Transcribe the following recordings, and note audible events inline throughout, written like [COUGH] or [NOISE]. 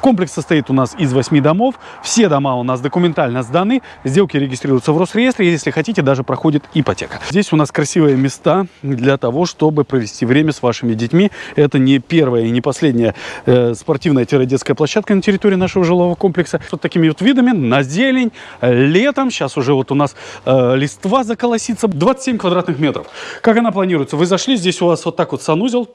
Комплекс состоит у нас из 8 домов. Все дома у нас документально сданы. Сделки регистрируются в Росреестре. Если хотите, даже проходит ипотека. Здесь у нас красивые места для того, чтобы провести время с вашими детьми. Это не первая и не последняя э, спортивная-детская площадка на территории нашего жилого комплекса. Вот такими вот видами на зелень, летом. Сейчас уже вот у нас э, листва заколосится. 27 квадратных метров. Как она планируется? Вы зашли, здесь у вас вот так вот санузел.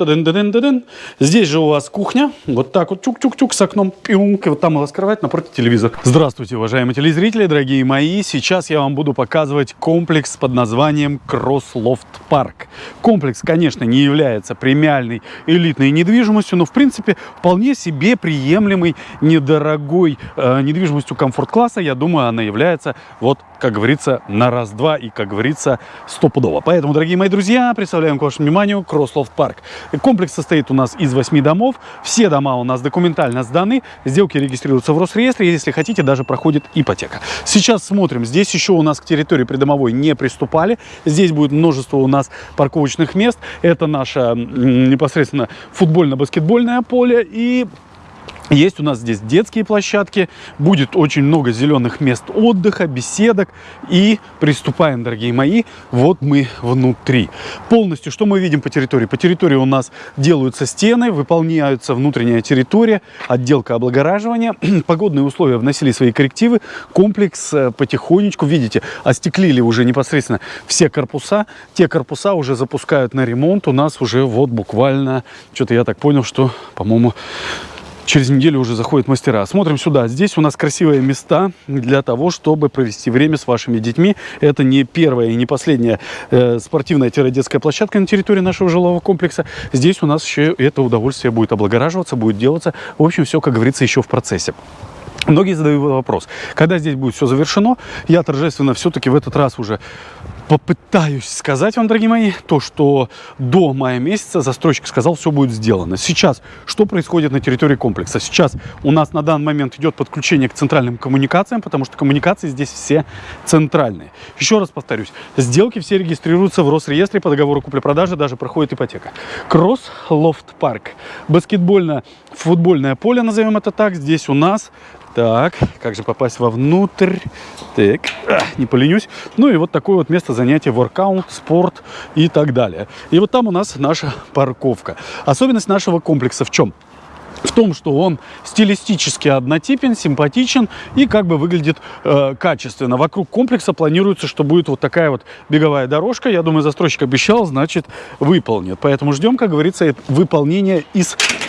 Здесь же у вас кухня. Вот так вот чук-чук-чук с окном. Пиунк. И вот там у вас кровать, напротив телевизор. Здравствуйте, уважаемые телезрители, дорогие мои. Сейчас я вам буду показывать комплекс под названием Cross Loft Park. Комплекс, конечно, не является премиальной элитной недвижимостью, но в принципе вполне себе приемлемой, недорогой э, недвижимостью комфорт-класса. Я думаю, она является, вот, как говорится, на раз-два и, как говорится, стопудово. Поэтому, дорогие мои друзья, представляем к вашему вниманию Cross Loft Park. Комплекс состоит у нас из 8 домов. Все дома у нас документально сданы. Сделки регистрируются в Росреестре. Если хотите, даже проходит ипотека. Сейчас смотрим. Здесь еще у нас к территории придомовой не приступали. Здесь будет множество у нас парковочных мест. Это наше непосредственно футбольно-баскетбольное поле. И есть у нас здесь детские площадки, будет очень много зеленых мест отдыха, беседок. И приступаем, дорогие мои, вот мы внутри. Полностью, что мы видим по территории? По территории у нас делаются стены, выполняются внутренняя территория, отделка облагораживания. [CLEARS THROAT] Погодные условия вносили свои коррективы. Комплекс э, потихонечку, видите, остеклили уже непосредственно все корпуса. Те корпуса уже запускают на ремонт. У нас уже вот буквально, что-то я так понял, что, по-моему, через неделю уже заходят мастера. Смотрим сюда. Здесь у нас красивые места для того, чтобы провести время с вашими детьми. Это не первая и не последняя э, спортивная-детская площадка на территории нашего жилого комплекса. Здесь у нас еще это удовольствие будет облагораживаться, будет делаться. В общем, все, как говорится, еще в процессе. Многие задают вопрос, когда здесь будет все завершено, я торжественно все-таки в этот раз уже попытаюсь сказать вам, дорогие мои, то, что до мая месяца застройщик сказал, все будет сделано. Сейчас, что происходит на территории комплекса? Сейчас у нас на данный момент идет подключение к центральным коммуникациям, потому что коммуникации здесь все центральные. Еще раз повторюсь, сделки все регистрируются в Росреестре по договору купли-продажи, даже проходит ипотека. Cross Loft Park. Баскетбольно-футбольное поле, назовем это так. Здесь у нас так, как же попасть вовнутрь? Так, а, не поленюсь. Ну и вот такое вот место занятия, воркаут, спорт и так далее. И вот там у нас наша парковка. Особенность нашего комплекса в чем? в том, что он стилистически однотипен, симпатичен и как бы выглядит э, качественно. Вокруг комплекса планируется, что будет вот такая вот беговая дорожка. Я думаю, застройщик обещал, значит, выполнит. Поэтому ждем, как говорится, выполнения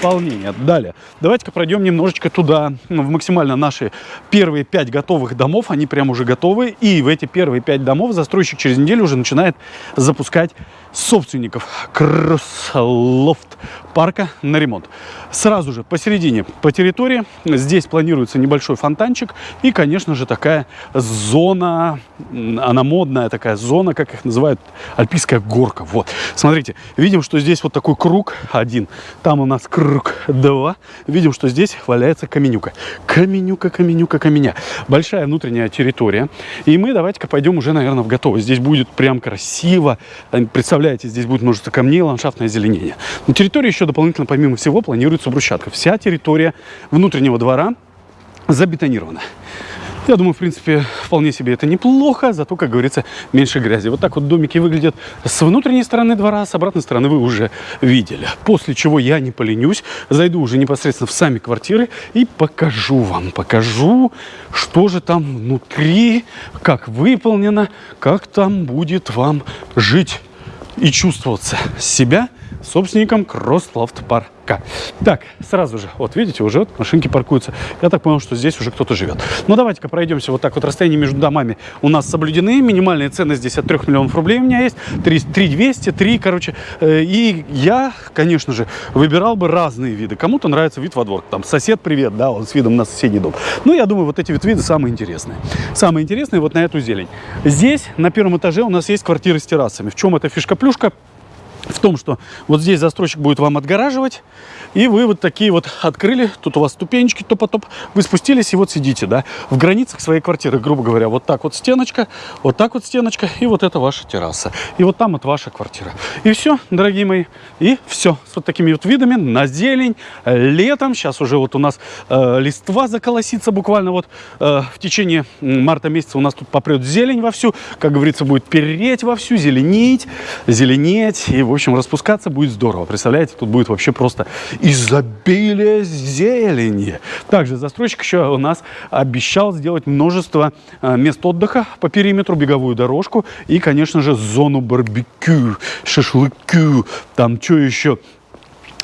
исполнения. Далее, давайте-ка пройдем немножечко туда, ну, в максимально наши первые пять готовых домов. Они прям уже готовы. И в эти первые пять домов застройщик через неделю уже начинает запускать собственников кросс-лофт парка на ремонт. Сразу же посередине по территории здесь планируется небольшой фонтанчик и, конечно же, такая зона, она модная такая зона, как их называют, альпийская горка. Вот, смотрите, видим, что здесь вот такой круг один, там у нас круг два. Видим, что здесь валяется каменюка. Каменюка, каменюка, каменя. Большая внутренняя территория. И мы давайте-ка пойдем уже, наверное, в готовый. Здесь будет прям красиво. Представляете, здесь будет множество камней, ландшафтное озеленение. На территории еще дополнительно, помимо всего, планируется брусчатка. Вся территория внутреннего двора забетонирована. Я думаю, в принципе, вполне себе это неплохо, зато, как говорится, меньше грязи. Вот так вот домики выглядят с внутренней стороны двора, с обратной стороны вы уже видели. После чего я не поленюсь, зайду уже непосредственно в сами квартиры и покажу вам, покажу, что же там внутри, как выполнено, как там будет вам жить и чувствоваться себя собственником Кросслофт парка. Так, сразу же, вот видите, уже машинки паркуются. Я так понял, что здесь уже кто-то живет. Ну, давайте-ка пройдемся вот так вот. Расстояние между домами у нас соблюдены. Минимальные цены здесь от 3 миллионов рублей у меня есть. 3, 3 200, 3, короче. Э, и я, конечно же, выбирал бы разные виды. Кому-то нравится вид во двор. Там сосед, привет, да, он с видом на соседний дом. Ну, я думаю, вот эти вот виды самые интересные. Самые интересные вот на эту зелень. Здесь, на первом этаже, у нас есть квартиры с террасами. В чем эта фишка-плюшка? В том, что вот здесь застройщик будет вам отгораживать, и вы вот такие вот открыли, тут у вас ступенечки топ-топ, вы спустились и вот сидите, да, в границах своей квартиры, грубо говоря, вот так вот стеночка, вот так вот стеночка, и вот это ваша терраса, и вот там вот ваша квартира. И все, дорогие мои, и все, с вот такими вот видами на зелень, летом, сейчас уже вот у нас э, листва заколосится буквально вот э, в течение марта месяца у нас тут попрет зелень вовсю, как говорится, будет переть вовсю, зеленить, зеленеть, и, в общем, распускаться будет здорово, представляете, тут будет вообще просто изобилие зелени. Также застройщик еще у нас обещал сделать множество э, мест отдыха по периметру, беговую дорожку и, конечно же, зону барбекю, шашлыку, там что еще,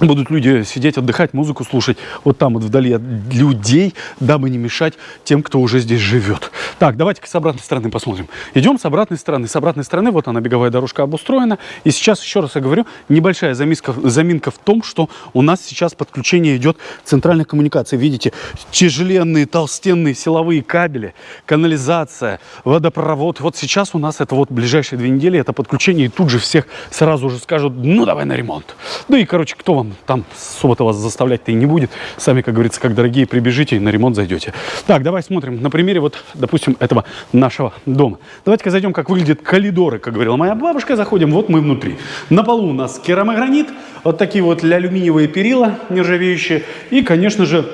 будут люди сидеть, отдыхать, музыку слушать вот там вот вдали от людей, дабы не мешать тем, кто уже здесь живет. Так, давайте-ка с обратной стороны посмотрим. Идем с обратной стороны. С обратной стороны вот она, беговая дорожка обустроена. И сейчас, еще раз я говорю, небольшая заминка, заминка в том, что у нас сейчас подключение идет центральных коммуникаций. Видите, тяжеленные, толстенные силовые кабели, канализация, водопровод. Вот сейчас у нас это вот ближайшие две недели, это подключение. И тут же всех сразу же скажут, ну давай на ремонт. Ну и, короче, кто вам там особо-то вас заставлять-то и не будет. Сами, как говорится, как дорогие, прибежите и на ремонт зайдете. Так, давай смотрим на примере вот, допустим, этого нашего дома. Давайте-ка зайдем, как выглядят коридоры, как говорила моя бабушка. Заходим, вот мы внутри. На полу у нас керамогранит, вот такие вот алюминиевые перила нержавеющие. И, конечно же,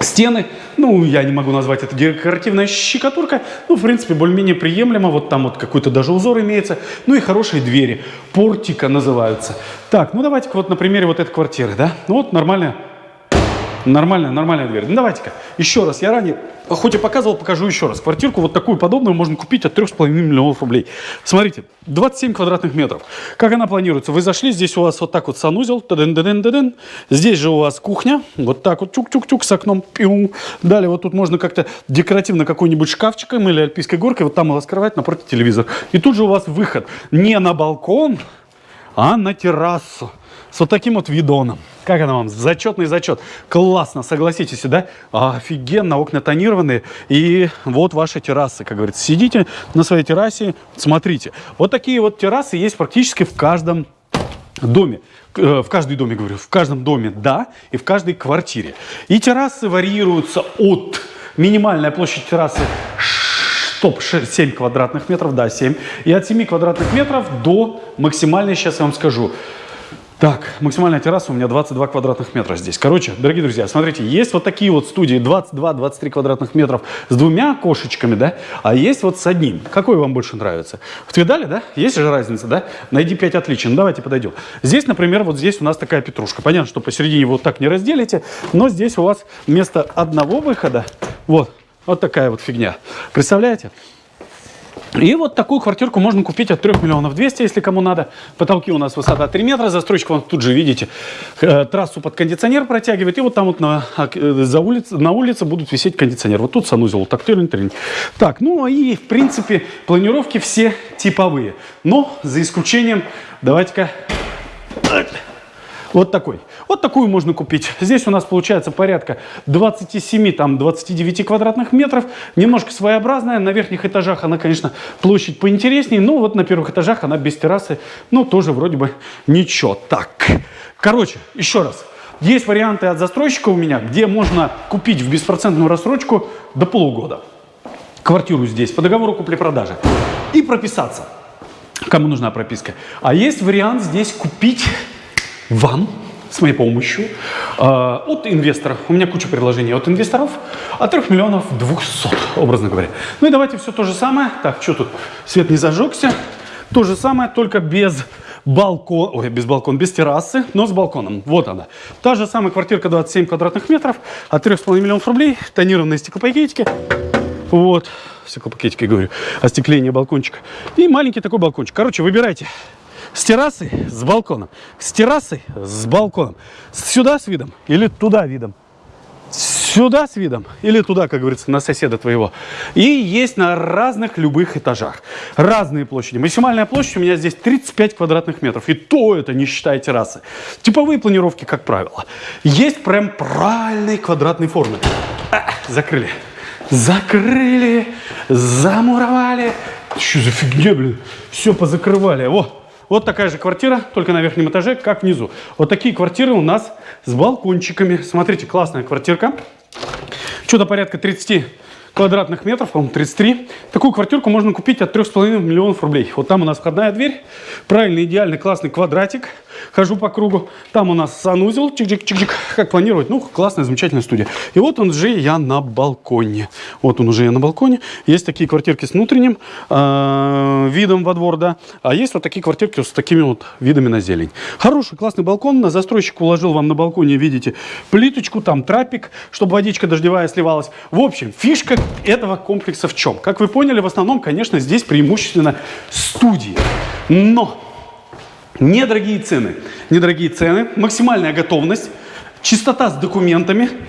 Стены, ну, я не могу назвать это декоративная щекотурка, ну, в принципе, более-менее приемлемо, вот там вот какой-то даже узор имеется, ну и хорошие двери, портика называются. Так, ну давайте-ка вот на примере вот этой квартиры, да, ну вот нормальная Нормальная, нормальная дверь. Ну, давайте-ка, еще раз. Я ранее, хоть и показывал, покажу еще раз. Квартирку вот такую подобную можно купить от 3,5 миллионов рублей. Смотрите, 27 квадратных метров. Как она планируется? Вы зашли, здесь у вас вот так вот санузел. Тадын -дадын -дадын. Здесь же у вас кухня. Вот так вот тюк-тюк-тюк с окном. Пиу. Далее вот тут можно как-то декоративно какой-нибудь шкафчиком или альпийской горкой. Вот там у вас кровать, напротив телевизор. И тут же у вас выход не на балкон, а на террасу с вот таким вот видоном. Как она вам? Зачетный зачет. Классно, согласитесь, да? Офигенно, окна тонированные. И вот ваша терраса, как говорится. Сидите на своей террасе, смотрите. Вот такие вот террасы есть практически в каждом доме. Э, в каждой доме, говорю, в каждом доме, да, и в каждой квартире. И террасы варьируются от минимальной площади террасы Стоп, 7 квадратных метров, да, 7. И от 7 квадратных метров до максимальной, сейчас я вам скажу, так, максимальная терраса у меня 22 квадратных метра здесь. Короче, дорогие друзья, смотрите, есть вот такие вот студии 22-23 квадратных метров с двумя кошечками, да, а есть вот с одним. Какой вам больше нравится? В Твидале, да? Есть же разница, да? Найди 5 отличий. Ну, давайте подойдем. Здесь, например, вот здесь у нас такая петрушка. Понятно, что посередине вот так не разделите, но здесь у вас вместо одного выхода, вот, вот такая вот фигня. Представляете? И вот такую квартирку можно купить от 3 миллионов 200, если кому надо. Потолки у нас высота 3 метра, застройщик вам тут же, видите, э, трассу под кондиционер протягивает. И вот там вот на, э, за улице, на улице будут висеть кондиционер. Вот тут санузел, так, трин, трин. Так, ну и в принципе планировки все типовые. Но за исключением, давайте-ка... Вот такой. Вот такую можно купить. Здесь у нас получается порядка 27, там 29 квадратных метров. Немножко своеобразная. На верхних этажах она, конечно, площадь поинтереснее. Но вот на первых этажах она без террасы. Ну, тоже вроде бы ничего. Так, короче, еще раз. Есть варианты от застройщика у меня, где можно купить в беспроцентную рассрочку до полугода. Квартиру здесь по договору купли-продажи. И прописаться. Кому нужна прописка. А есть вариант здесь купить вам с моей помощью э, от инвестора. У меня куча предложений от инвесторов от 3 миллионов 200, образно говоря. Ну и давайте все то же самое. Так, что тут? Свет не зажегся. То же самое, только без балкон, ой, без балкона, без террасы, но с балконом. Вот она. Та же самая квартирка 27 квадратных метров от 3,5 миллионов рублей, тонированные стеклопакетики. Вот, стеклопакетики, говорю, остекление балкончика. И маленький такой балкончик. Короче, выбирайте. С террасой, с балконом. С террасой, с балконом. Сюда с видом или туда видом. Сюда с видом или туда, как говорится, на соседа твоего. И есть на разных любых этажах. Разные площади. Максимальная площадь у меня здесь 35 квадратных метров. И то это не считая террасы. Типовые планировки, как правило. Есть прям правильные квадратные формы. А, закрыли. Закрыли. Замуровали. Что за фигня, блин? Все позакрывали. Вот. Вот такая же квартира, только на верхнем этаже, как внизу. Вот такие квартиры у нас с балкончиками. Смотрите, классная квартирка. Что-то порядка 30 квадратных метров, по-моему, 33. Такую квартирку можно купить от 3,5 миллионов рублей. Вот там у нас входная дверь, правильный, идеальный, классный квадратик. Хожу по кругу. Там у нас санузел, чик-чик-чик-чик, как планировать. Ну, классная, замечательная студия. И вот он же я на балконе. Вот он уже я на балконе. Есть такие квартирки с внутренним э, видом во двор, да. А есть вот такие квартирки с такими вот видами на зелень. Хороший, классный балкон. На застройщик уложил вам на балконе, видите, плиточку, там трапик, чтобы водичка дождевая сливалась. В общем, фишка этого комплекса в чем? Как вы поняли, в основном, конечно, здесь преимущественно студии. Но недорогие цены. Недорогие цены, максимальная готовность, чистота с документами –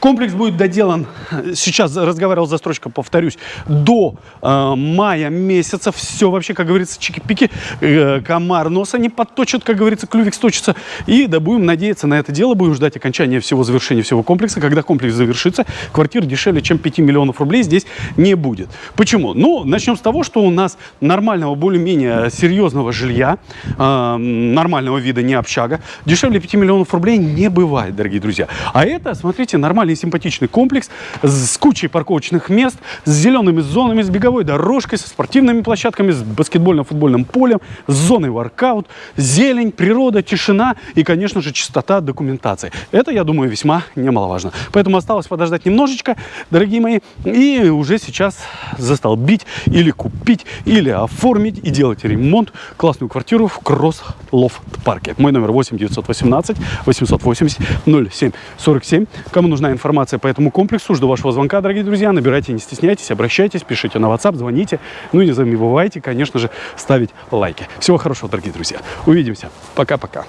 Комплекс будет доделан, сейчас разговаривал застройщиком, повторюсь, до э, мая месяца. Все вообще, как говорится, чики-пики, э, комар носа не подточит, как говорится, клювик сточится. И да будем надеяться на это дело, будем ждать окончания всего завершения всего комплекса. Когда комплекс завершится, квартир дешевле, чем 5 миллионов рублей здесь не будет. Почему? Ну, начнем с того, что у нас нормального, более-менее серьезного жилья, э, нормального вида, не общага, дешевле 5 миллионов рублей не бывает, дорогие друзья. А это, смотрите, нормальный нормальный симпатичный комплекс с кучей парковочных мест, с зелеными зонами, с беговой дорожкой, со спортивными площадками, с баскетбольным футбольным полем, с зоной воркаут, зелень, природа, тишина и, конечно же, чистота документации. Это, я думаю, весьма немаловажно. Поэтому осталось подождать немножечко, дорогие мои, и уже сейчас застолбить или купить, или оформить и делать ремонт классную квартиру в Кросс Лофт Парке. Мой номер 8 918 880 07 47. Кому нужна информация, информация по этому комплексу. Жду вашего звонка, дорогие друзья. Набирайте, не стесняйтесь, обращайтесь, пишите на WhatsApp, звоните. Ну и не забывайте, конечно же, ставить лайки. Всего хорошего, дорогие друзья. Увидимся. Пока-пока.